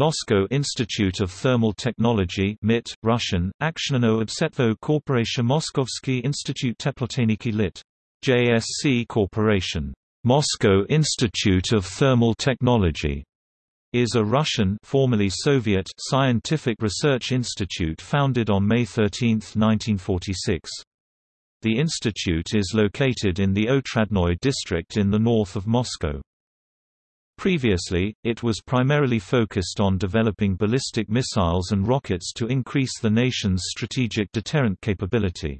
Moscow Institute of Thermal Technology MIT, Russian, Aktionno Obsetvo Corporation Moskovsky Institute Teplotechniki Lit. JSC Corporation. Moscow Institute of Thermal Technology is a Russian formerly Soviet scientific research institute founded on May 13, 1946. The institute is located in the Otradnoy district in the north of Moscow. Previously, it was primarily focused on developing ballistic missiles and rockets to increase the nation's strategic deterrent capability.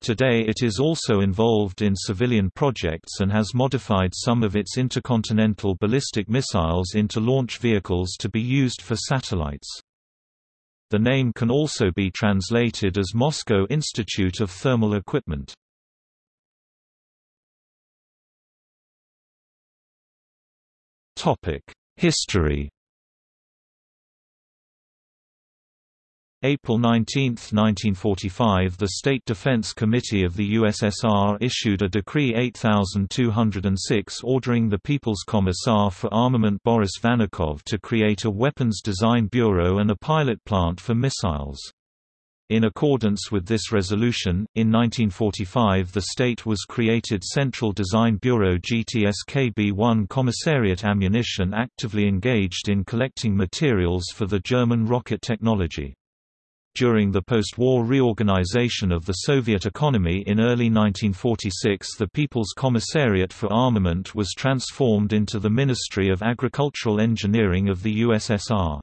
Today it is also involved in civilian projects and has modified some of its intercontinental ballistic missiles into launch vehicles to be used for satellites. The name can also be translated as Moscow Institute of Thermal Equipment. History April 19, 1945 The State Defense Committee of the USSR issued a Decree 8206 ordering the People's Commissar for Armament Boris Vannikov to create a Weapons Design Bureau and a pilot plant for missiles. In accordance with this resolution, in 1945 the state was created Central Design Bureau GTSKB-1 Commissariat Ammunition actively engaged in collecting materials for the German rocket technology. During the post-war reorganization of the Soviet economy in early 1946 the People's Commissariat for Armament was transformed into the Ministry of Agricultural Engineering of the USSR.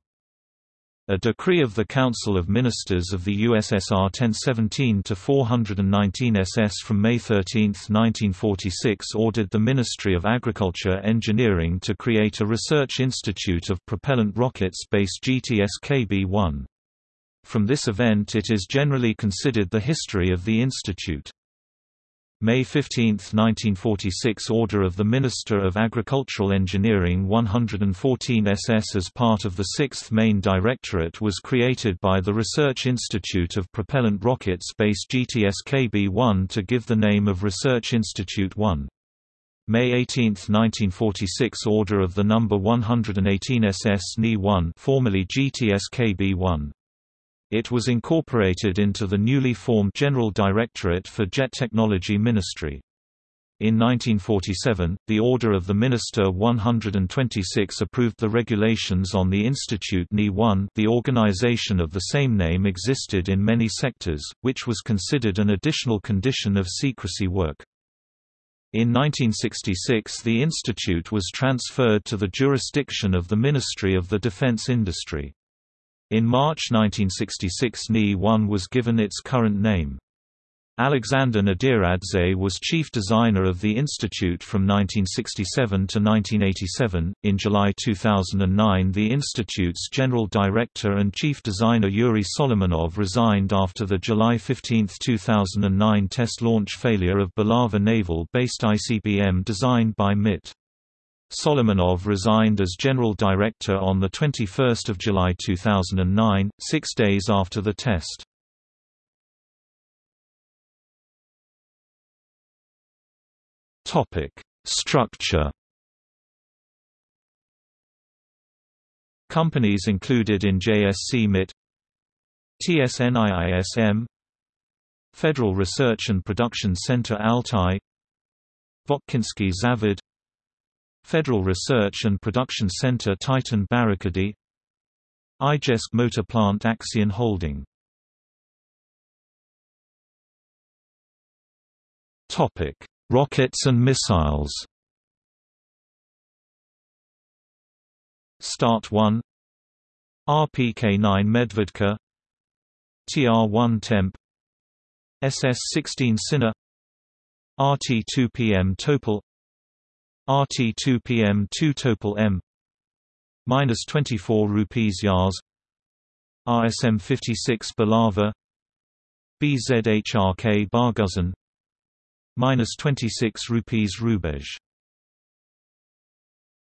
A decree of the Council of Ministers of the USSR 1017-419 SS from May 13, 1946 ordered the Ministry of Agriculture Engineering to create a research institute of propellant rockets based GTS-KB-1. From this event it is generally considered the history of the institute. May 15, 1946 Order of the Minister of Agricultural Engineering 114 SS as part of the 6th Main Directorate was created by the Research Institute of Propellant Rockets based GTS-KB-1 to give the name of Research Institute 1. May 18, 1946 Order of the Number 118 SS NE-1 formerly GTS-KB-1 it was incorporated into the newly formed General Directorate for Jet Technology Ministry. In 1947, the Order of the Minister 126 approved the regulations on the Institute NE-1 the organization of the same name existed in many sectors, which was considered an additional condition of secrecy work. In 1966 the institute was transferred to the jurisdiction of the Ministry of the Defense Industry. In March 1966 NE-1 was given its current name. Alexander Nadiradze was chief designer of the institute from 1967 to 1987. In July 2009, the institute's general director and chief designer Yuri Solomonov resigned after the July 15, 2009 test launch failure of Bulava naval-based ICBM designed by MIT. Solomonov resigned as general director on 21 July 2009, six days after the test. Structure Companies included in JSC MIT TSNIISM Federal Research and Production Center Altai Votkinsky Zavod Federal Research and Production Center Titan Barrikady Izhevsk Motor Plant Axion Holding. Rockets and missiles. Start 1 RPK-9 Medvedka. TR-1 Temp. SS-16 Sinner. RT-2PM Topol RT2 PM 2 Topol M. Minus 24 rupees Yars. RSM 56 Bulava BZHRK Barguzin. Minus 26 rupees Rubej